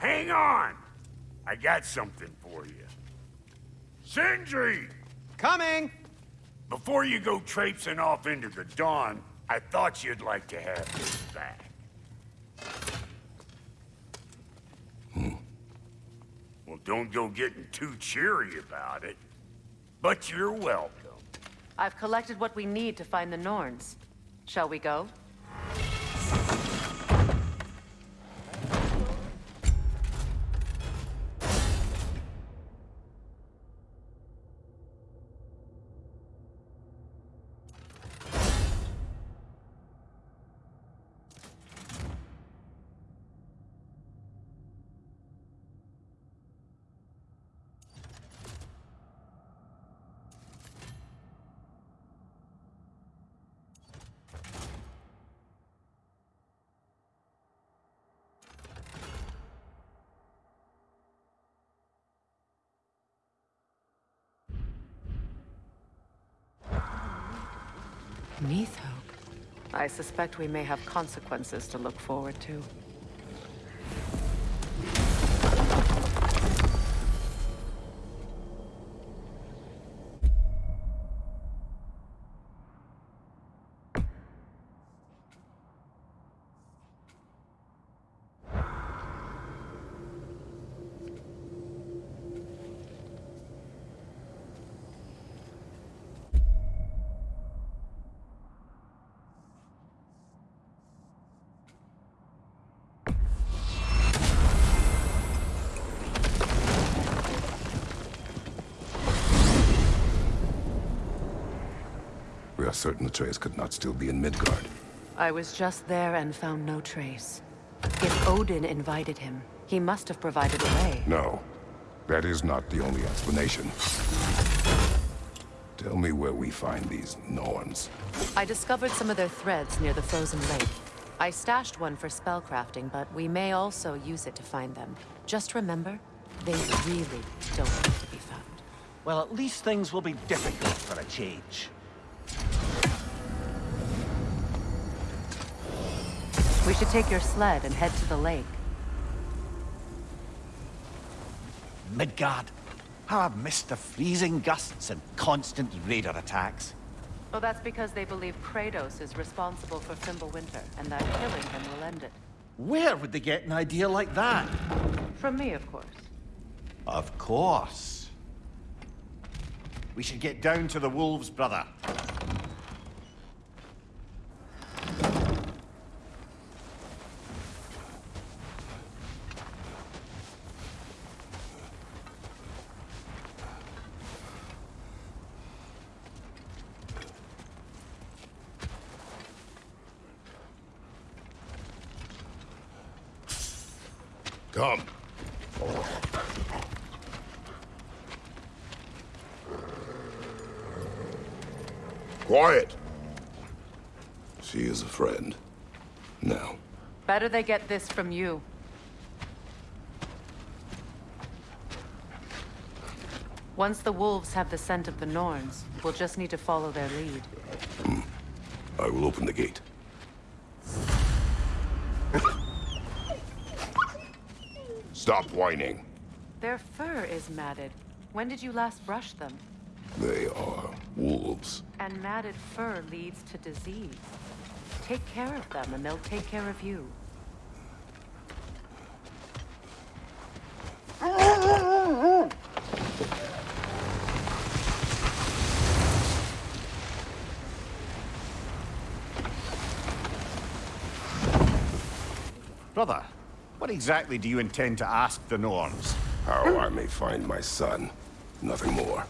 Hang on! I got something for you. Sindri! Coming! Before you go traipsing off into the dawn, I thought you'd like to have this back. Hmm. Well, don't go getting too cheery about it. But you're welcome. I've collected what we need to find the Norns. Shall we go? I suspect we may have consequences to look forward to. Are certain the trace could not still be in Midgard. I was just there and found no trace. If Odin invited him, he must have provided a way. No. That is not the only explanation. Tell me where we find these Norns. I discovered some of their threads near the frozen lake. I stashed one for spellcrafting, but we may also use it to find them. Just remember, they really don't need to be found. Well, at least things will be difficult for a change. We should take your sled and head to the lake. Midgard. How I've missed the freezing gusts and constant raider attacks. Well, that's because they believe Kratos is responsible for Fimbulwinter, and that killing him will end it. Where would they get an idea like that? From me, of course. Of course. We should get down to the wolves, brother. Come. Quiet! She is a friend. Now. Better they get this from you. Once the wolves have the scent of the Norns, we'll just need to follow their lead. Hmm. I will open the gate. Stop whining. Their fur is matted. When did you last brush them? They are wolves. And matted fur leads to disease. Take care of them, and they'll take care of you. Brother, what exactly do you intend to ask the Norns? How I may find my son. Nothing more.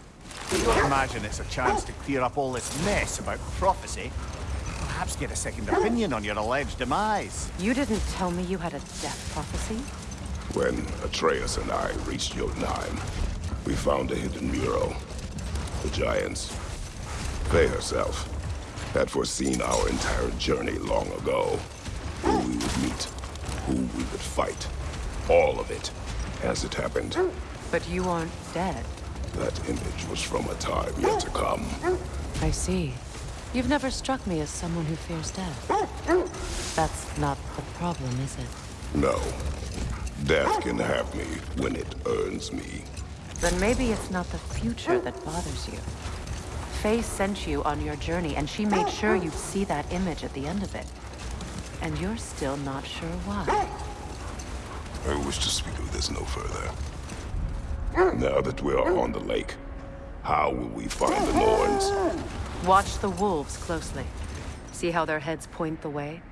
You don't imagine it's a chance to clear up all this mess about prophecy? Perhaps get a second opinion on your alleged demise. You didn't tell me you had a death prophecy? When Atreus and I reached Jotunheim, we found a hidden mural. The Giants, Faye herself, had foreseen our entire journey long ago. Who we would meet, who we would fight. All of it, as it happened. But you aren't dead. That image was from a time yet to come. I see. You've never struck me as someone who fears death. That's not the problem, is it? No. Death can have me when it earns me. Then maybe it's not the future that bothers you. Faye sent you on your journey, and she made sure you'd see that image at the end of it. And you're still not sure why. I wish to speak of this no further. Now that we are on the lake, how will we find the Norns? Watch the wolves closely. See how their heads point the way?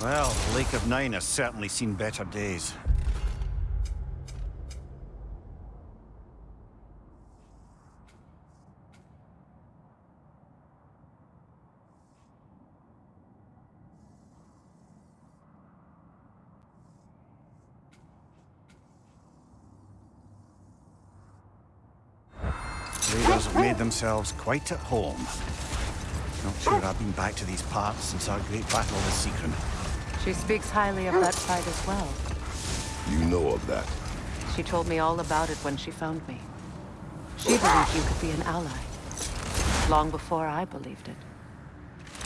Well, the Lake of Nine has certainly seen better days. Raiders have made themselves quite at home. Not sure I've been back to these parts since our great battle with Secret. She speaks highly of that fight as well. You know of that. She told me all about it when she found me. She believed you could be an ally. Long before I believed it.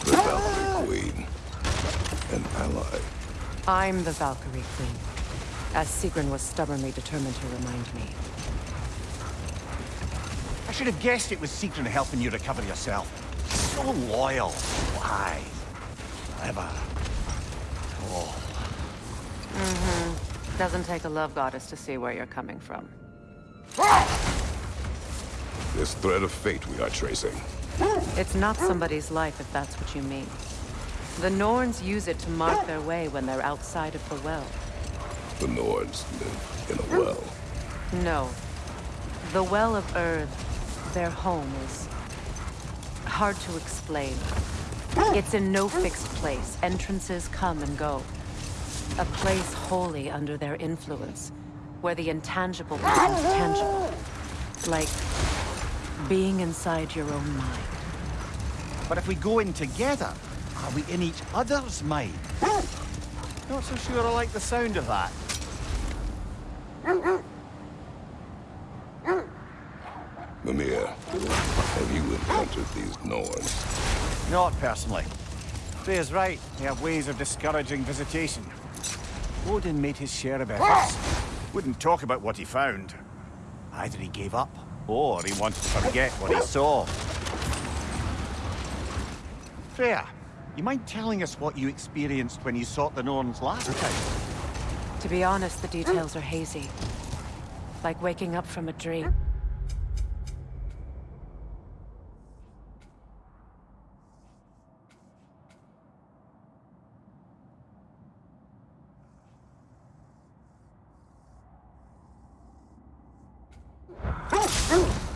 The Valkyrie Queen. An ally. I'm the Valkyrie Queen. As Sigrun was stubbornly determined to remind me. I should have guessed it was Secret helping you recover yourself. So loyal. Why? Clever. Oh, Mhm. Doesn't take a love goddess to see where you're coming from. This thread of fate we are tracing. It's not somebody's life if that's what you mean. The Norns use it to mark their way when they're outside of the well. The Norns live in a well. No. The Well of Urd, their home, is hard to explain. It's in no fixed place. Entrances come and go. A place wholly under their influence, where the intangible becomes tangible. Like being inside your own mind. But if we go in together, are we in each other's mind? Not so sure I like the sound of that. Mimir, have you encountered these Norns? Not personally. Freya's right. They have ways of discouraging visitation. Odin made his share of ah! efforts. Wouldn't talk about what he found. Either he gave up, or he wanted to forget what he saw. Freya, you mind telling us what you experienced when you sought the Norns last time? To be honest, the details are hazy. Like waking up from a dream.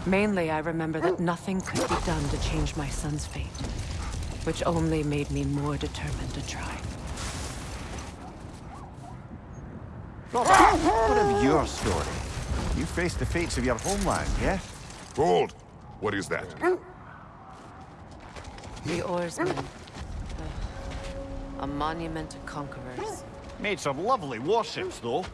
Mainly, I remember that nothing could be done to change my son's fate, which only made me more determined to try. Robert, what of your story? You faced the fates of your homeland, yeah? Hold! What is that? The oarsmen. A monument to conquerors. Made some lovely warships, though.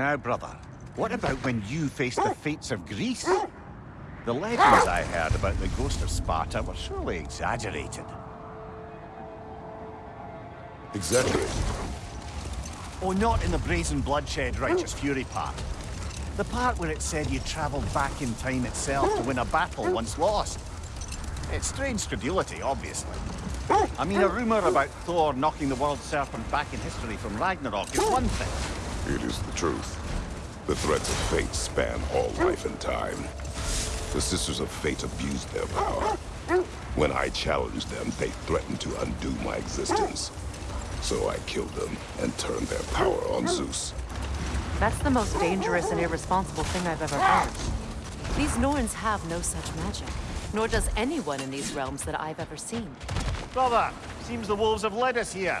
Now, brother, what about when you faced the fates of Greece? The legends I heard about the ghost of Sparta were surely exaggerated. Exaggerated? Oh, not in the brazen bloodshed righteous fury part. The part where it said you travelled back in time itself to win a battle once lost. It's strange credulity, obviously. I mean, a rumour about Thor knocking the world serpent back in history from Ragnarok is one thing. It is the truth. The threads of fate span all life and time. The Sisters of Fate abused their power. When I challenged them, they threatened to undo my existence. So I killed them and turned their power on Zeus. That's the most dangerous and irresponsible thing I've ever heard. These Norns have no such magic, nor does anyone in these realms that I've ever seen. Brother, seems the wolves have led us here.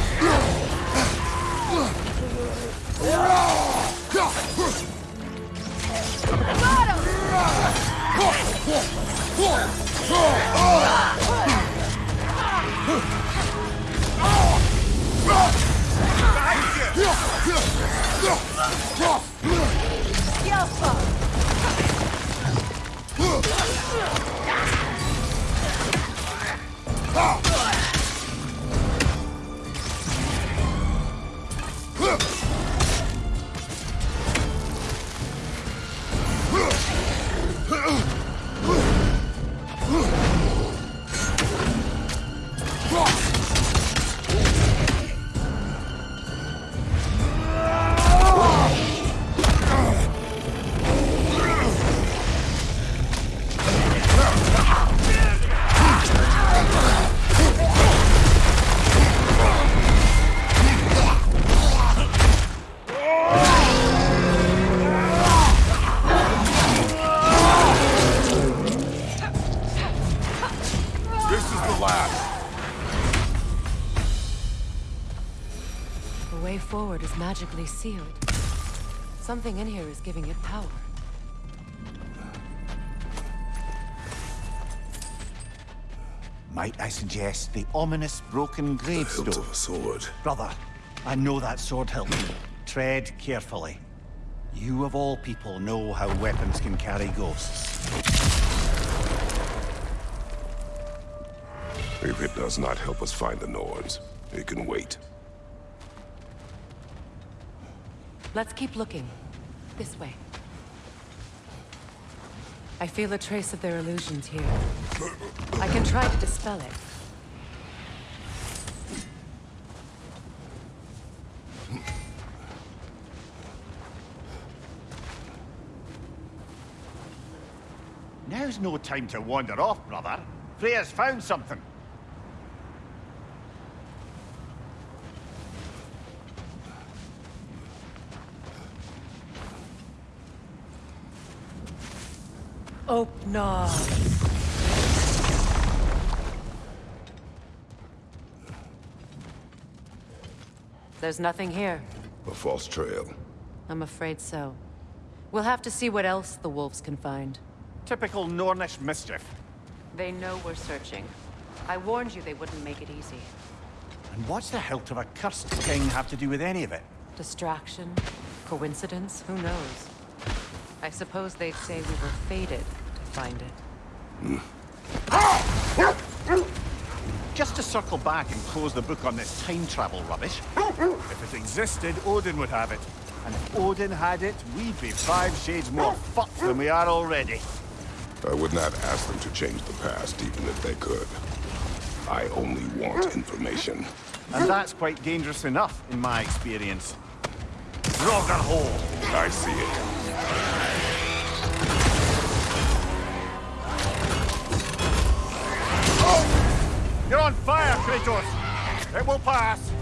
This way forward is magically sealed. Something in here is giving it power. Might I suggest the ominous broken The hilt gravestone? of a sword. Brother, I know that sword hilt. Tread carefully. You of all people know how weapons can carry ghosts. If it does not help us find the Norns, it can wait. Let's keep looking. This way. I feel a trace of their illusions here. I can try to dispel it. Now's no time to wander off, brother. Freya's found something. Opnar. There's nothing here. A false trail. I'm afraid so. We'll have to see what else the wolves can find. Typical Nornish mischief. They know we're searching. I warned you they wouldn't make it easy. And what's the hilt of a cursed king have to do with any of it? Distraction? Coincidence? Who knows? I suppose they'd say we were fated to find it. Just to circle back and close the book on this time travel rubbish. If it existed, Odin would have it. And if Odin had it, we'd be five shades more fucked than we are already. I would not ask them to change the past, even if they could. I only want information. And that's quite dangerous enough, in my experience. Rogerhole! I see it. You're on fire, Kratos! It will pass!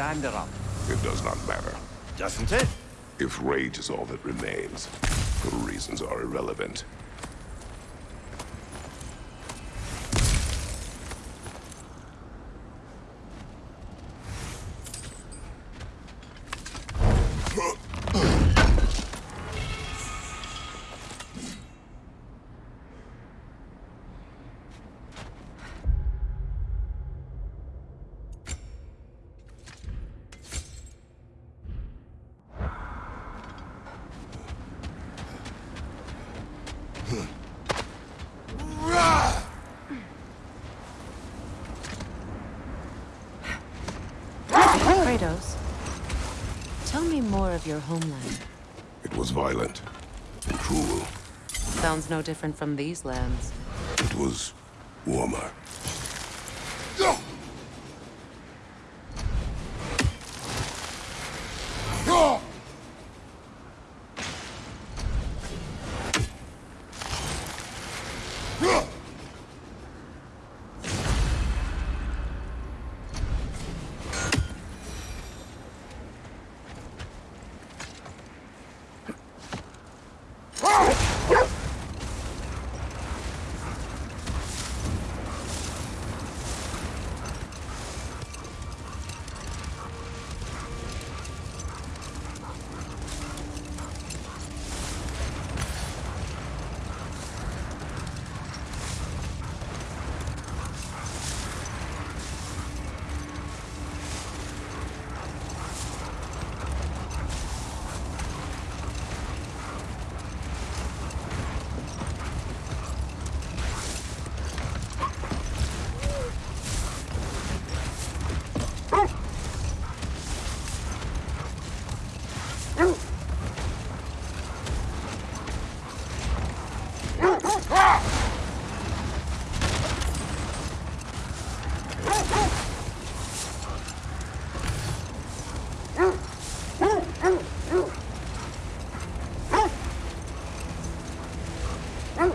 Raised her dander up. It does not matter. Doesn't it? If rage is all that remains, the reasons are irrelevant. Kratos, tell me more of your homeland. It was violent and cruel. Sounds no different from these lands. It was warmer.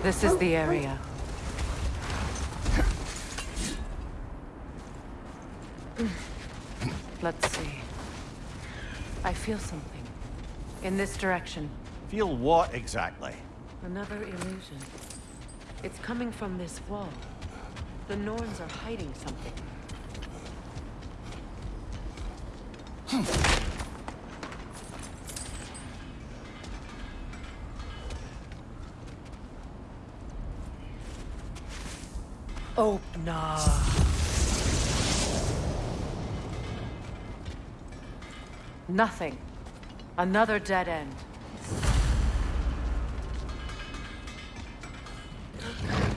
This is the area. Let's see. I feel something. In this direction. Feel what exactly? Another illusion. It's coming from this wall. The Norns are hiding something. Hmm. Oh, nah. Nothing. Another dead end.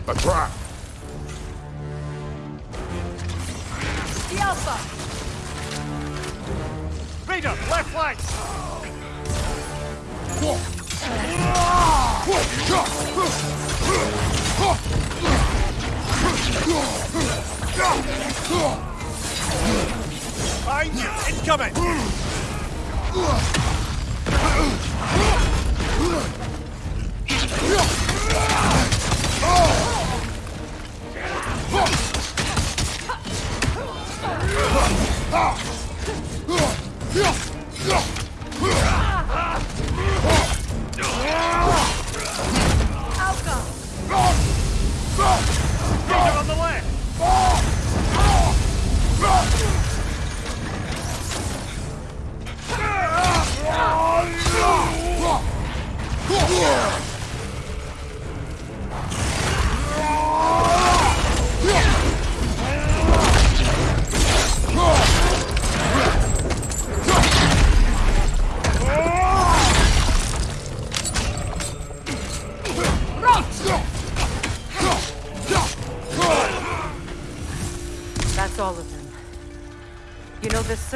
A trap! The Alpha! Raider, left flank! Behind you! Incoming! Raider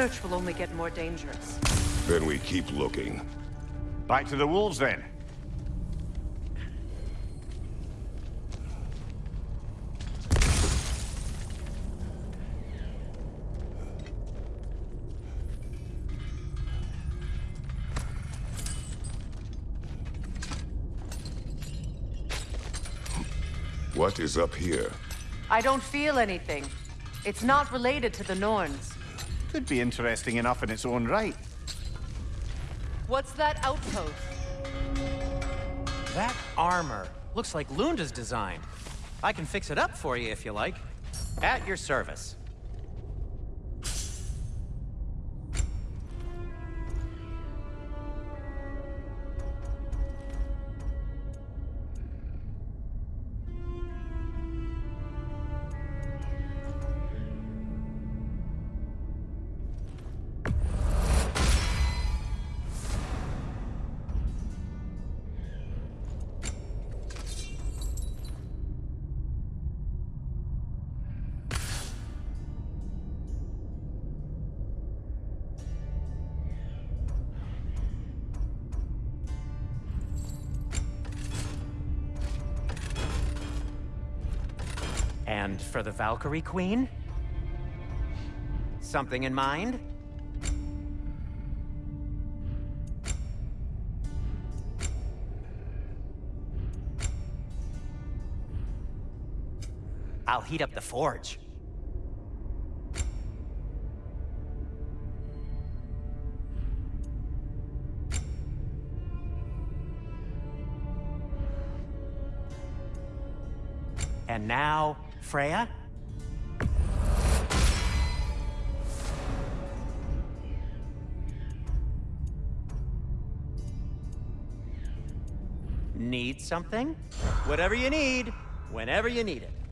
search will only get more dangerous. Then we keep looking. Back to the wolves then. What is up here? I don't feel anything. It's not related to the Norns. Could be interesting enough in its own right. What's that outpost? That armor looks like Lunda's design. I can fix it up for you if you like. At your service. And for the Valkyrie Queen? Something in mind? I'll heat up the forge. And now, Freya? Need something? Whatever you need, whenever you need it.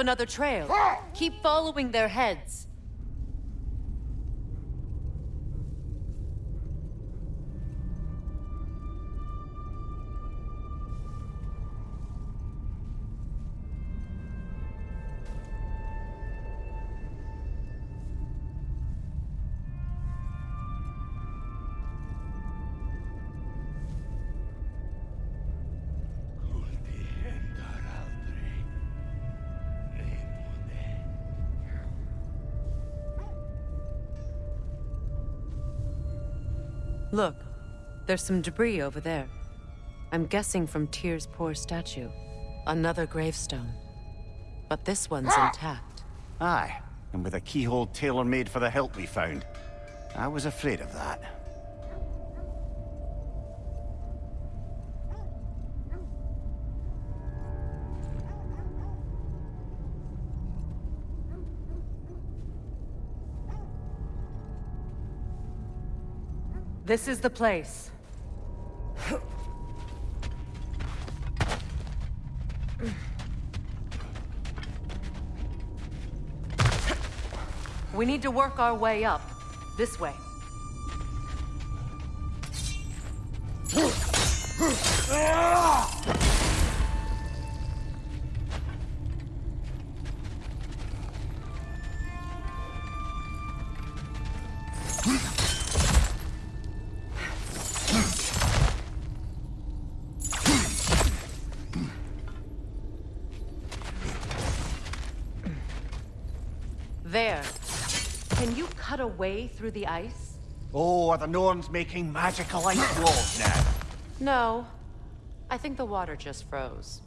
Another trail. Keep following their heads. Look, there's some debris over there. I'm guessing from Tyr's poor statue. Another gravestone. But this one's ah! intact. Aye, and with a keyhole tailor-made for the hilt we found. I was afraid of that. This is the place. We need to work our way up. This way. Way through the ice? Oh, are the Norns making magical ice walls now? No. I think the water just froze.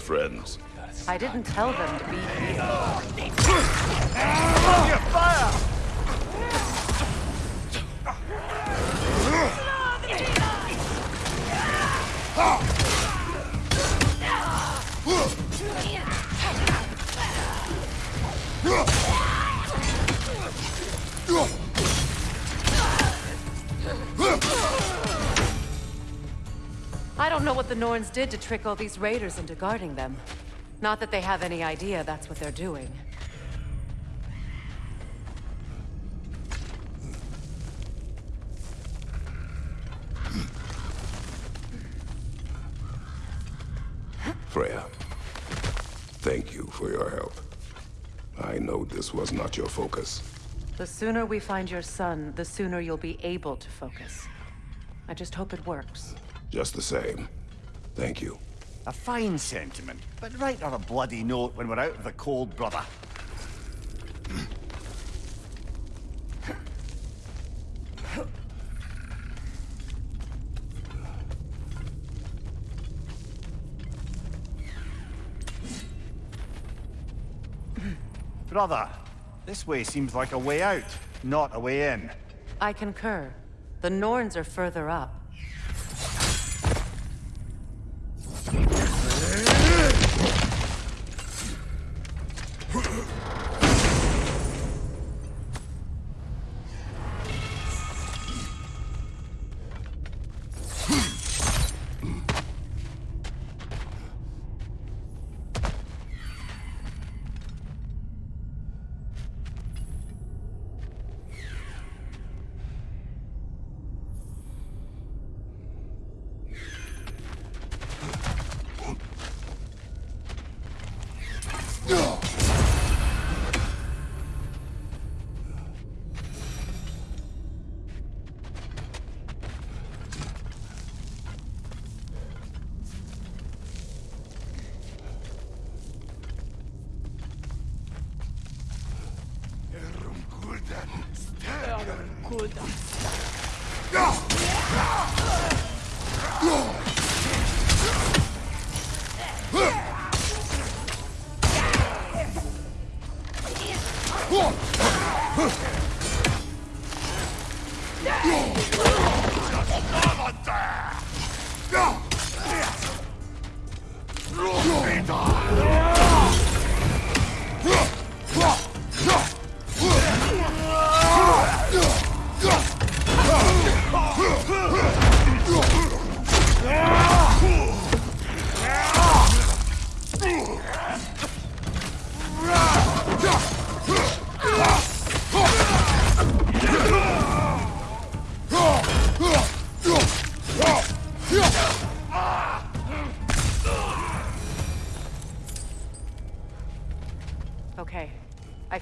Friends. I didn't tell them to be here. I Norns did to trick all these raiders into guarding them. Not that they have any idea that's what they're doing. Freya, thank you for your help. I know this was not your focus. The sooner we find your son, the sooner you'll be able to focus. I just hope it works. Just the same, thank you. A fine sentiment, but write on a bloody note when we're out of the cold, brother. Brother, this way seems like a way out, not a way in. I concur. The Norns are further up.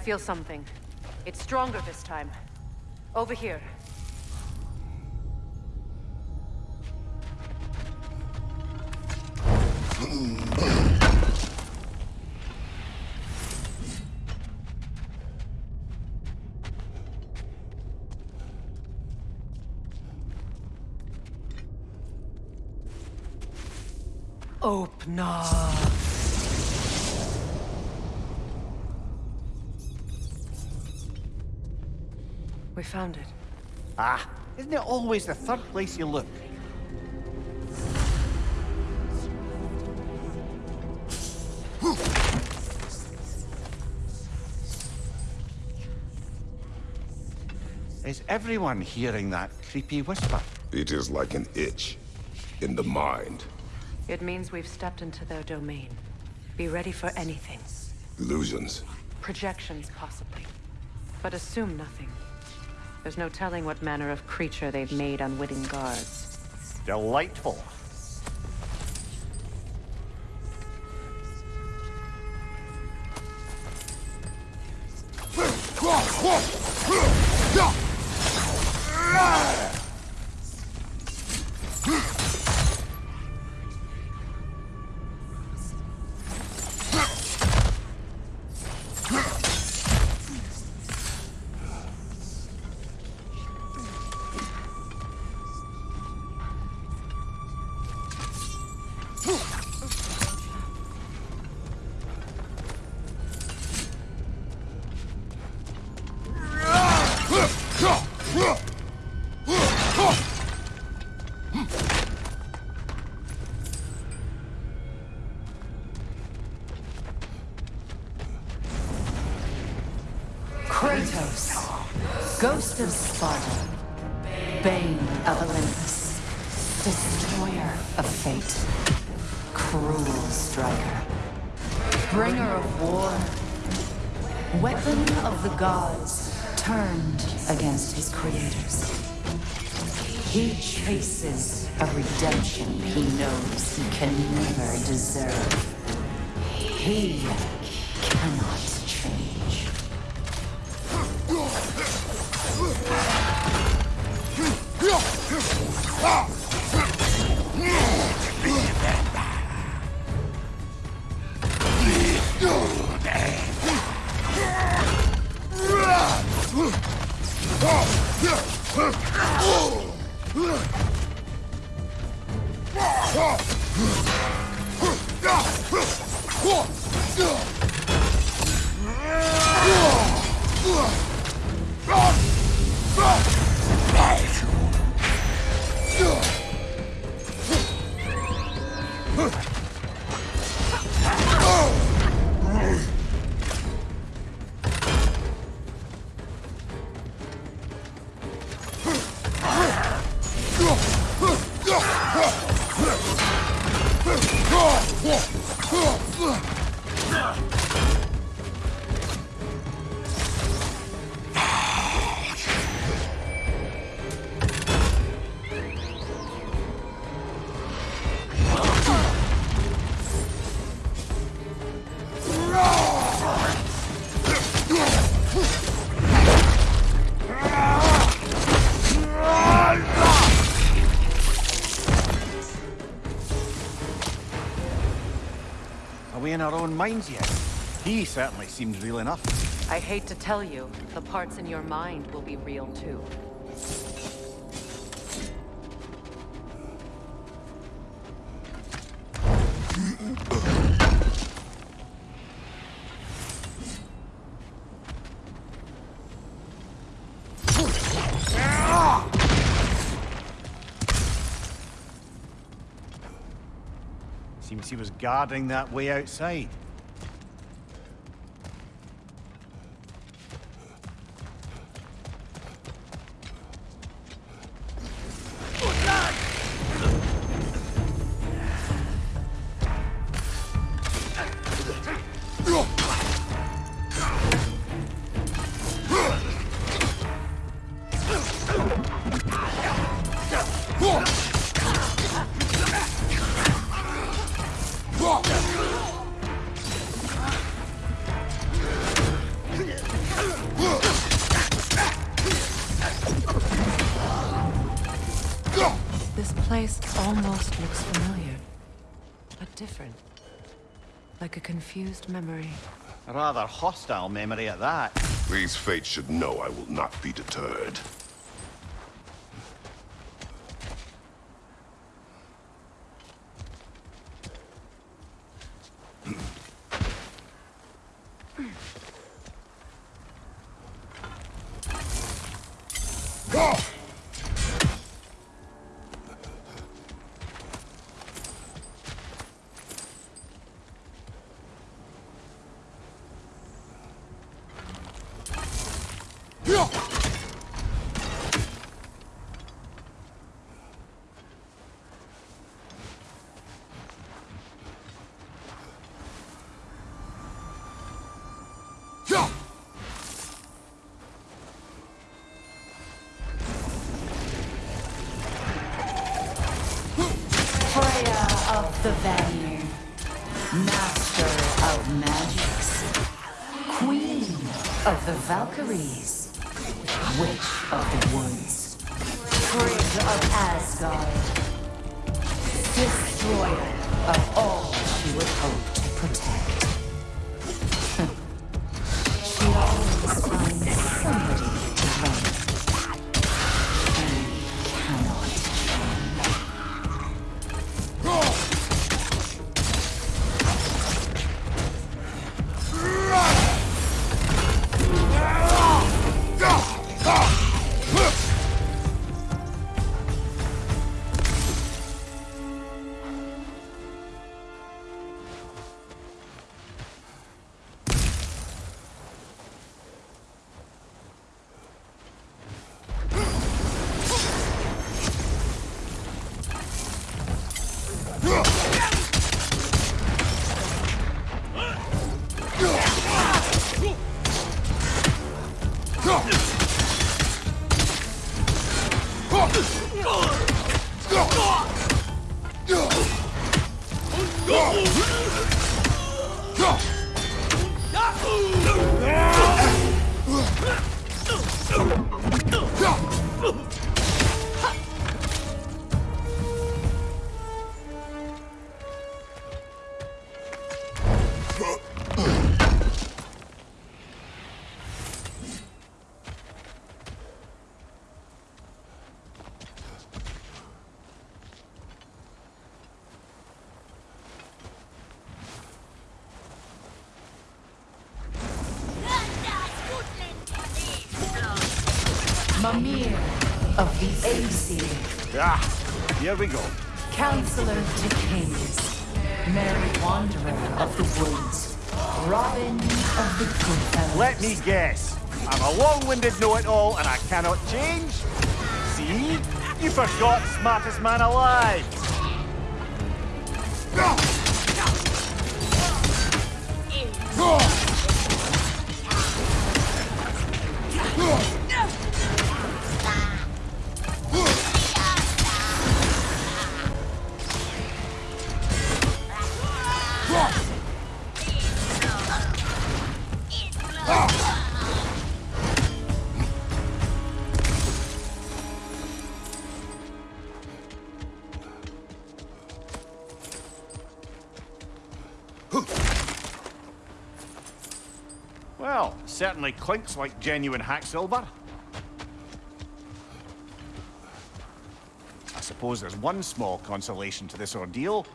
Feel something. It's stronger this time. Over here. Open up. We found it. Ah, isn't it always the third place you look? Is everyone hearing that creepy whisper? It is like an itch in the mind. It means we've stepped into their domain. Be ready for anything. Illusions. Projections, possibly. But assume nothing. There's no telling what manner of creature they've made unwitting guards. Delightful. Minds yet? He certainly seems real enough. I hate to tell you, the parts in your mind will be real too. Seems he was guarding that way outside. Confused memory. A rather hostile memory at that. These fates should know I will not be deterred. Valkyries, Witch of the Woods, Frigg of Asgard, Destroyer of all she would hope to protect. Mimir of the Aesir. Ah, here we go. Counselor Decanes. Merry Wanderer of the Woods. Robin of the Goodfellow. Let me guess. I'm a long-winded know-it-all and I cannot change? See? You forgot smartest man alive. Well, clinks like genuine hacksilver. I suppose there's one small consolation to this ordeal.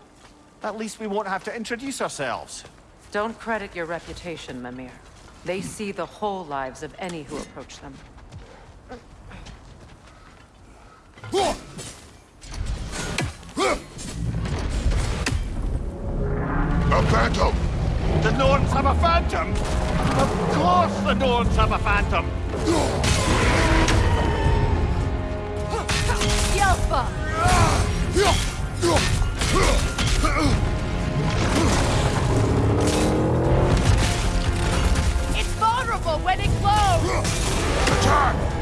At least we won't have to introduce ourselves. Don't credit your reputation, Mimir. They see the whole lives of any who approach them. A phantom! The Norns have a phantom! Of course the Norns have a phantom! Yelpa! It's vulnerable when it glows! Attack!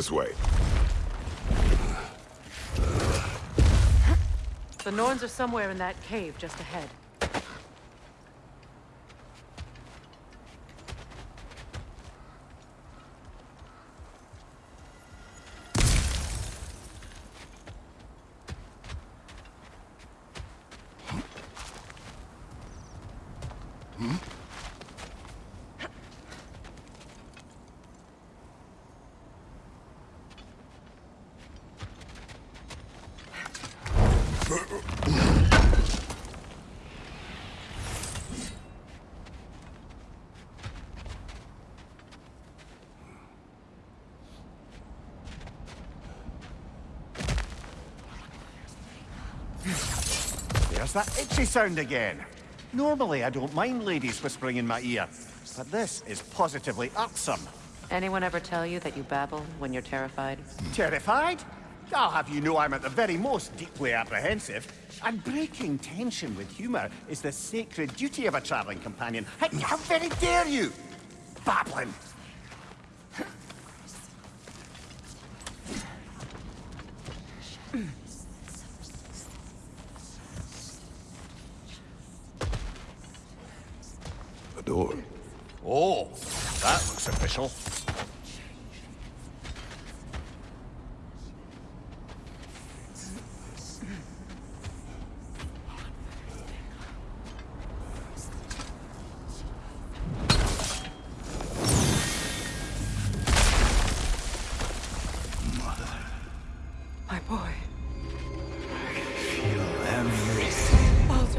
This way. The Norns are somewhere in that cave just ahead. There's that itchy sound again. Normally, I don't mind ladies whispering in my ear, but this is positively irksome. Anyone ever tell you that you babble when you're terrified? Terrified? I'll have you know I'm at the very most deeply apprehensive. And breaking tension with humour is the sacred duty of a travelling companion. How very dare you! Babbling!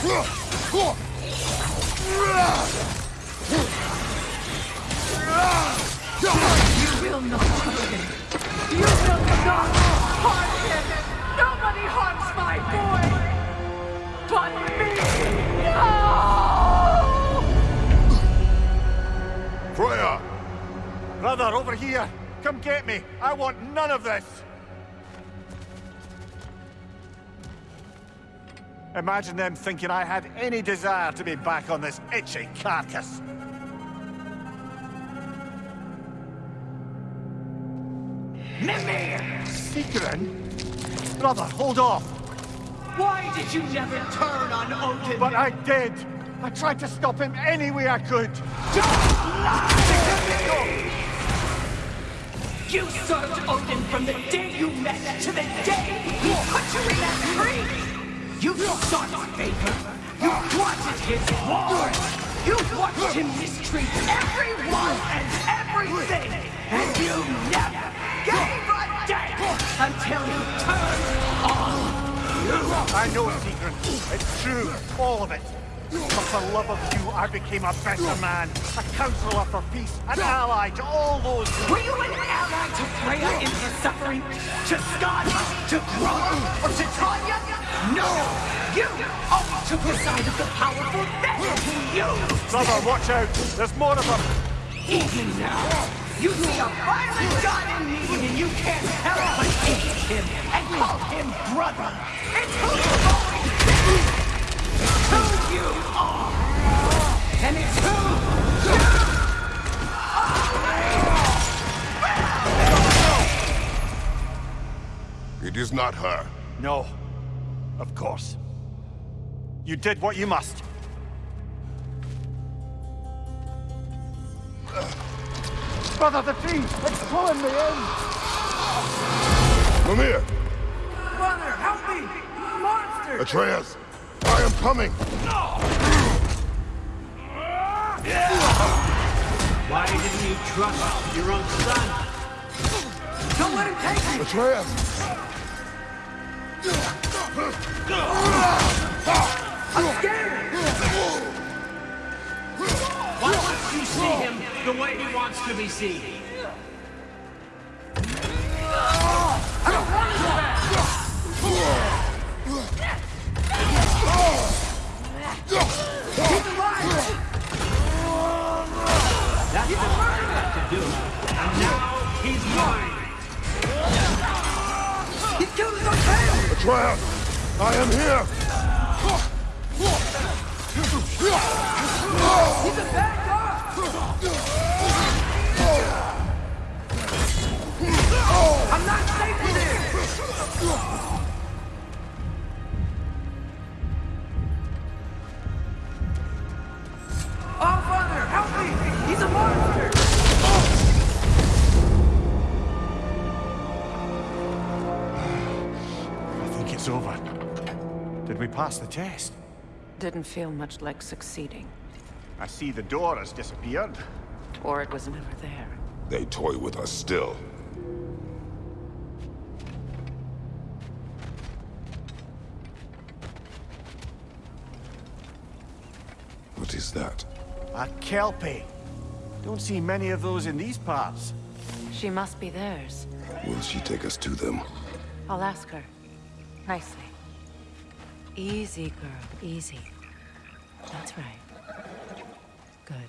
Ugh! Will not! You will not harm him! Nobody harms my boy! But me! No! Freya! Brother, over here! Come get me! I want none of this! Imagine them thinking I had any desire to be back on this itchy carcass. Mimir! Sigrun? Brother, hold off! Why did you never turn on Odin? But I did! I tried to stop him any way I could! Don't You served Odin from the day you met to the day he put you in that tree! You sought favor! You wanted his war! You watched him mistreat everyone and everything! And you never gave a damn until he turned on you! I know, Sigrun. It's true, all of it. But for love of you, I became a better man, a counselor for peace, an ally to all those who... Were you an ally to Freya in her suffering? To Skadi? To Grona? Or to Tanya? No! You always took the side of the powerful then to you! Brother, watch out! There's more of them! Even now, you see a violent god in me and you can't help but hate him and call him brother! It's who you've always been! It's who you are! And it's who you It is not her. No. Of course. You did what you must. Brother, the tree! It's pulling me in! Mimir! Brother, help me! Monster! monster! Atreus! I am coming! No! Why didn't you trust your own son? Don't let him take me! Atreus! I'm scared! Why you see him the way he wants to be seen? I don't want back! Alive! That's to do. And now he's mine! Atreus! I am here! I'm not safe here! We pass the test? Didn't feel much like succeeding. I see the door has disappeared. Or it was never there. They toy with us still. What is that? A Kelpie. Don't see many of those in these parts. She must be theirs. Will she take us to them? I'll ask her. Nicely. Easy, girl, easy. That's right. Good.